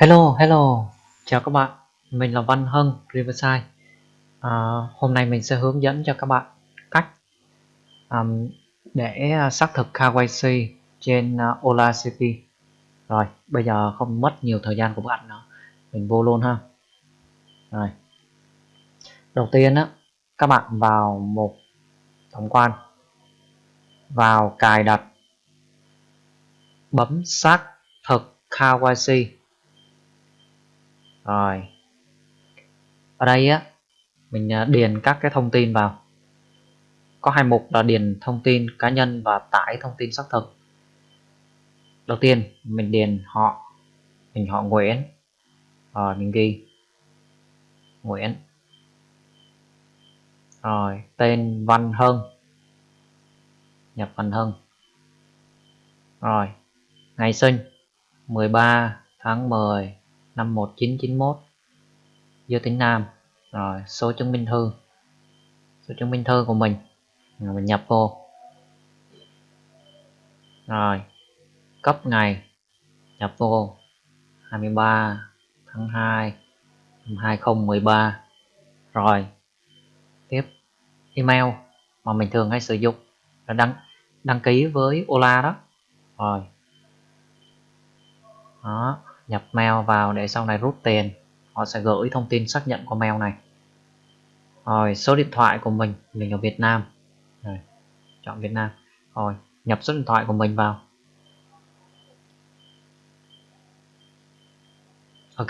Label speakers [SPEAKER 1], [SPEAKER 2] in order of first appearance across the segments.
[SPEAKER 1] Hello, hello, chào các bạn, mình là Văn Hân Riverside. À, hôm nay mình sẽ hướng dẫn cho các bạn cách um, để à, xác thực KYC trên uh, Ola City. Rồi, bây giờ không mất nhiều thời gian của bạn nữa, mình vô luôn ha. Rồi, đầu tiên á, các bạn vào một tổng quan, vào cài đặt, bấm xác thực KYC rồi. Ở đây á, mình à, điền các cái thông tin vào. Có hai mục là điền thông tin cá nhân và tải thông tin xác thực. Đầu tiên, mình điền họ, mình họ Nguyễn. Rồi, mình ghi. Nguyễn. Rồi, tên Văn Hân nhập Văn Hân rồi, ngày sinh 13 tháng 10 năm 1991 giới tính nam. Rồi số chứng minh thư. Số chứng minh thư của mình. Rồi, mình nhập vô. Rồi, cấp ngày. Nhập vô. 23 tháng 2 năm 2013 rồi, tiếp email mà mình thường hay sử dụng là đăng đăng ký với Ola đó. Rồi. Đó nhập mail vào để sau này rút tiền họ sẽ gửi thông tin xác nhận qua mail này. Rồi số điện thoại của mình mình ở Việt Nam. Rồi, chọn Việt Nam. Rồi nhập số điện thoại của mình vào. Ok.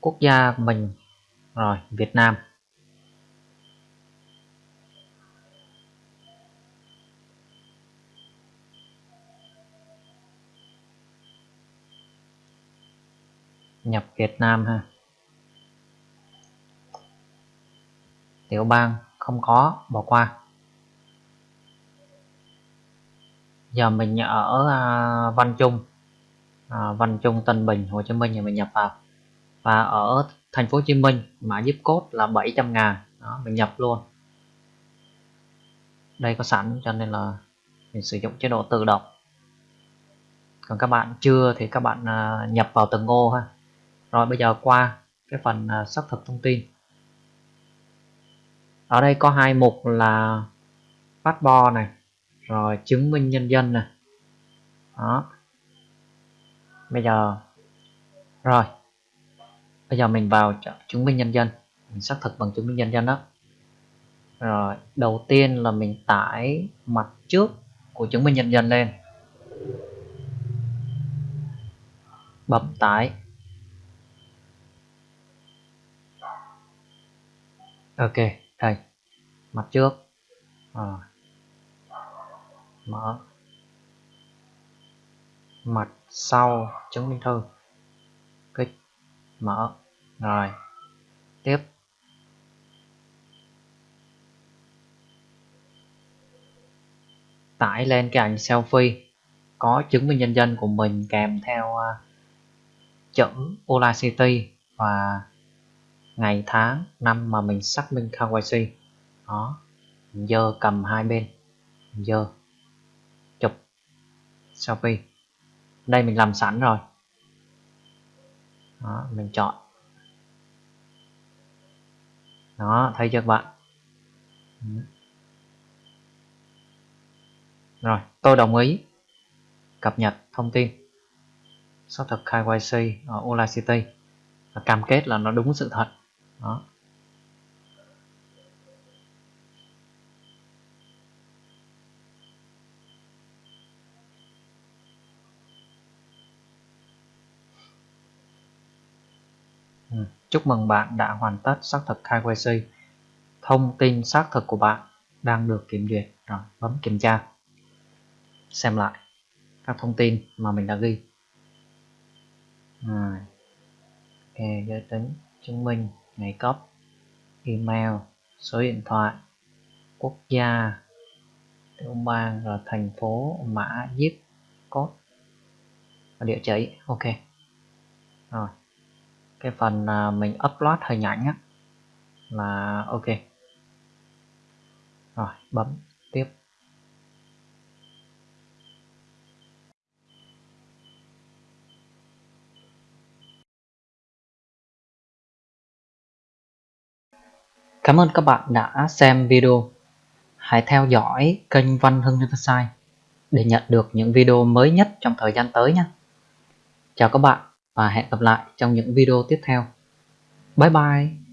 [SPEAKER 1] Quốc gia của mình rồi Việt Nam. Nhập Việt Nam ha. Tiểu bang không có bỏ qua. Giờ mình ở à, Văn Trung. À, Văn Trung Tân Bình Hồ Chí Minh thì mình nhập vào. Và ở thành phố Hồ Chí Minh mã zip code là 700 ngàn. Đó mình nhập luôn. Đây có sẵn cho nên là mình sử dụng chế độ tự động. Còn các bạn chưa thì các bạn à, nhập vào từng ô ha rồi bây giờ qua cái phần à, xác thực thông tin. Ở đây có hai mục là passport này, rồi chứng minh nhân dân này. Đó. Bây giờ, rồi. Bây giờ mình vào chứng minh nhân dân, mình xác thực bằng chứng minh nhân dân đó. Rồi, đầu tiên là mình tải mặt trước của chứng minh nhân dân lên. Bấm tải. Ok đây. Mặt trước. À. mở. Mặt sau chứng minh thư. Kích. Mở. Rồi. Tiếp. Tải lên cái ảnh selfie. Có chứng minh nhân dân của mình kèm theo uh, chữ Ola City và ngày, tháng, năm mà mình xác minh KYC đó giờ cầm hai bên. Giờ chụp, selfie. Đây mình làm sẵn rồi. Đó, mình chọn. Đó, thấy chưa các bạn? Rồi, tôi đồng ý. Cập nhật thông tin. Xác thực KYC ở Ola City. Và cam kết là nó đúng sự thật đó ừ, Chúc mừng bạn đã hoàn tất xác thực KYC. Thông tin xác thực của bạn đang được kiểm duyệt. Rồi, bấm kiểm tra. Xem lại các thông tin mà mình đã ghi. Rồi. Ok, giới tính, chứng minh, ngày cấp email, số điện thoại, quốc gia, tiểu bang, rồi thành phố, mã zip code và địa chỉ. Ok. Rồi. Cái phần à, mình upload hình ảnh á là ok. Rồi, bấm tiếp. Cảm ơn các bạn đã xem video. Hãy theo dõi kênh Văn Hưng Riverside để nhận được những video mới nhất trong thời gian tới nhé. Chào các bạn và hẹn gặp lại trong những video tiếp theo. Bye bye!